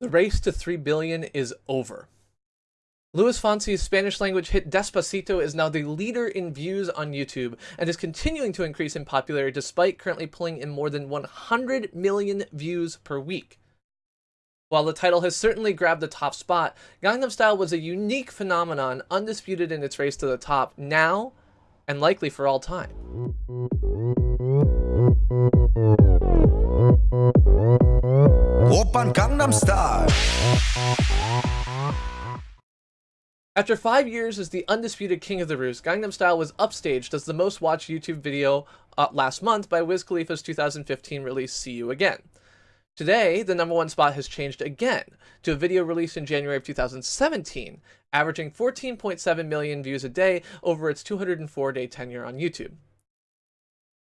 The race to 3 billion is over. Luis Fonsi's Spanish language hit Despacito is now the leader in views on YouTube and is continuing to increase in popularity despite currently pulling in more than 100 million views per week. While the title has certainly grabbed the top spot, Gangnam Style was a unique phenomenon, undisputed in its race to the top now and likely for all time. After five years as the undisputed king of the roost, Gangnam Style was upstaged as the most watched YouTube video uh, last month by Wiz Khalifa's 2015 release See You Again. Today, the number one spot has changed again to a video released in January of 2017, averaging 14.7 million views a day over its 204-day tenure on YouTube.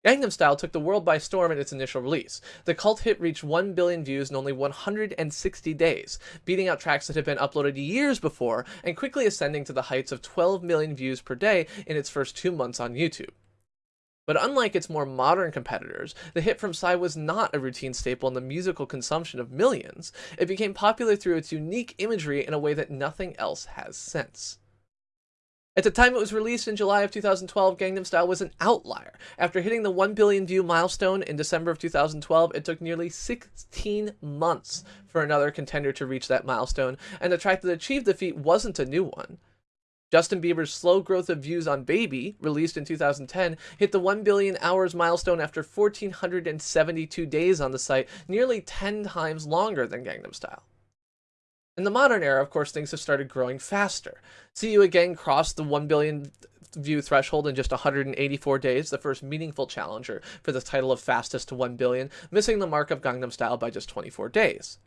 Gangnam Style took the world by storm in its initial release. The cult hit reached 1 billion views in only 160 days, beating out tracks that had been uploaded years before and quickly ascending to the heights of 12 million views per day in its first two months on YouTube. But unlike its more modern competitors, the hit from Psy was not a routine staple in the musical consumption of millions. It became popular through its unique imagery in a way that nothing else has since. At the time it was released in July of 2012, Gangnam Style was an outlier. After hitting the 1 billion view milestone in December of 2012, it took nearly 16 months for another contender to reach that milestone, and the track that achieved the feat wasn't a new one. Justin Bieber's slow growth of views on Baby, released in 2010, hit the 1 billion hours milestone after 1,472 days on the site, nearly 10 times longer than Gangnam Style. In the modern era, of course, things have started growing faster. See You Again crossed the 1 billion view threshold in just 184 days, the first meaningful challenger for the title of fastest to 1 billion, missing the mark of Gangnam Style by just 24 days.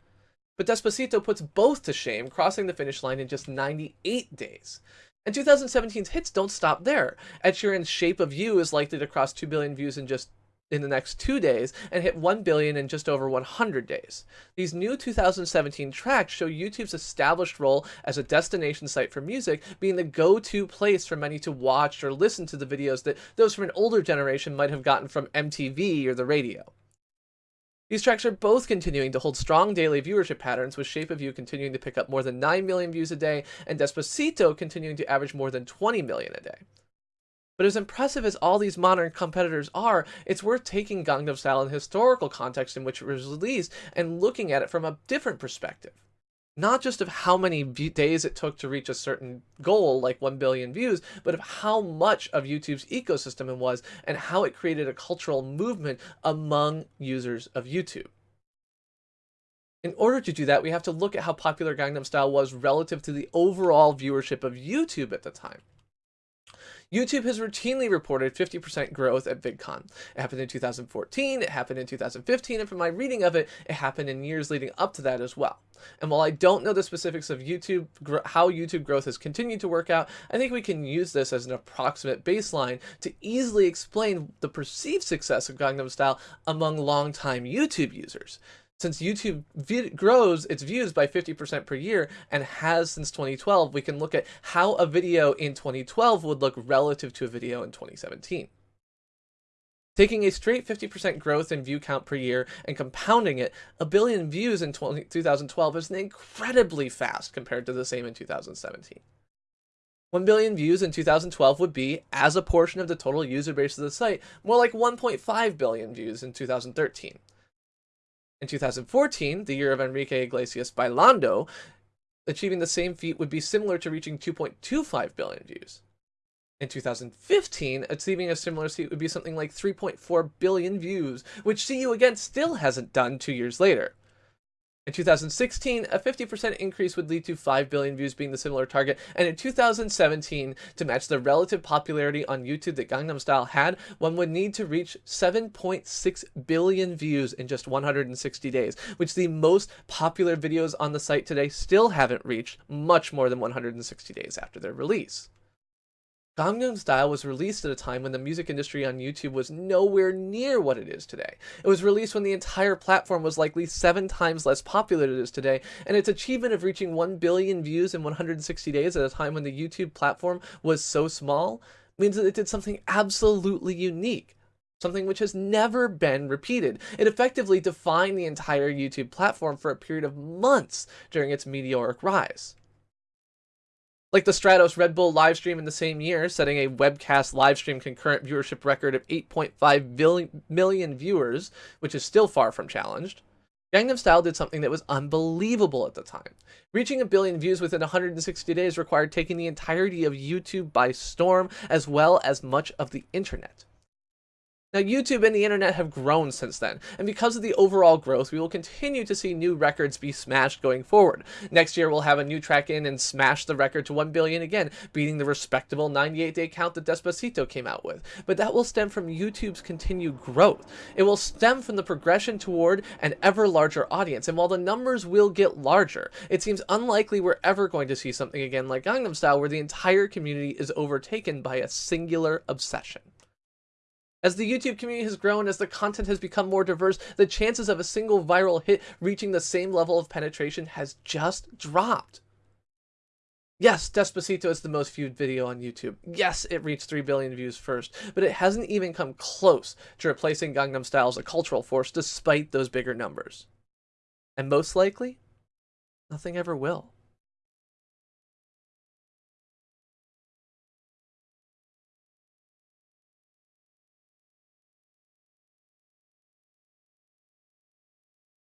But Despacito puts both to shame, crossing the finish line in just 98 days. And 2017's hits don't stop there. Ed Sheeran's Shape of You is likely to cross 2 billion views in just in the next two days and hit 1 billion in just over 100 days. These new 2017 tracks show YouTube's established role as a destination site for music being the go-to place for many to watch or listen to the videos that those from an older generation might have gotten from MTV or the radio. These tracks are both continuing to hold strong daily viewership patterns, with Shape of You continuing to pick up more than 9 million views a day, and Despacito continuing to average more than 20 million a day. But as impressive as all these modern competitors are, it's worth taking Gangnam Style in the historical context in which it was released and looking at it from a different perspective. Not just of how many days it took to reach a certain goal, like 1 billion views, but of how much of YouTube's ecosystem it was and how it created a cultural movement among users of YouTube. In order to do that, we have to look at how popular Gangnam Style was relative to the overall viewership of YouTube at the time. YouTube has routinely reported 50% growth at VidCon. It happened in 2014, it happened in 2015, and from my reading of it, it happened in years leading up to that as well. And while I don't know the specifics of YouTube, how YouTube growth has continued to work out, I think we can use this as an approximate baseline to easily explain the perceived success of Gangnam Style among longtime YouTube users since YouTube grows its views by 50% per year and has since 2012, we can look at how a video in 2012 would look relative to a video in 2017. Taking a straight 50% growth in view count per year and compounding it, a billion views in 20, 2012 is incredibly fast compared to the same in 2017. 1 billion views in 2012 would be, as a portion of the total user base of the site, more like 1.5 billion views in 2013. In 2014, the year of Enrique Iglesias Bailando, achieving the same feat would be similar to reaching 2.25 billion views. In 2015, achieving a similar feat would be something like 3.4 billion views, which See You Again still hasn't done two years later. In 2016, a 50% increase would lead to 5 billion views being the similar target, and in 2017, to match the relative popularity on YouTube that Gangnam Style had, one would need to reach 7.6 billion views in just 160 days, which the most popular videos on the site today still haven't reached much more than 160 days after their release. Gangnam Style was released at a time when the music industry on YouTube was nowhere near what it is today. It was released when the entire platform was likely seven times less popular than it is today, and its achievement of reaching 1 billion views in 160 days at a time when the YouTube platform was so small means that it did something absolutely unique. something which has never been repeated. It effectively defined the entire YouTube platform for a period of months during its meteoric rise. Like the Stratos Red Bull livestream in the same year, setting a webcast livestream concurrent viewership record of 8.5 million viewers, which is still far from challenged. Gangnam Style did something that was unbelievable at the time. Reaching a billion views within 160 days required taking the entirety of YouTube by storm, as well as much of the internet. Now, YouTube and the internet have grown since then, and because of the overall growth, we will continue to see new records be smashed going forward. Next year, we'll have a new track in and smash the record to 1 billion again, beating the respectable 98-day count that Despacito came out with. But that will stem from YouTube's continued growth. It will stem from the progression toward an ever larger audience, and while the numbers will get larger, it seems unlikely we're ever going to see something again like Gangnam Style where the entire community is overtaken by a singular obsession. As the YouTube community has grown, as the content has become more diverse, the chances of a single viral hit reaching the same level of penetration has just dropped. Yes, Despacito is the most viewed video on YouTube. Yes, it reached 3 billion views first, but it hasn't even come close to replacing Gangnam Style as a cultural force despite those bigger numbers. And most likely, nothing ever will.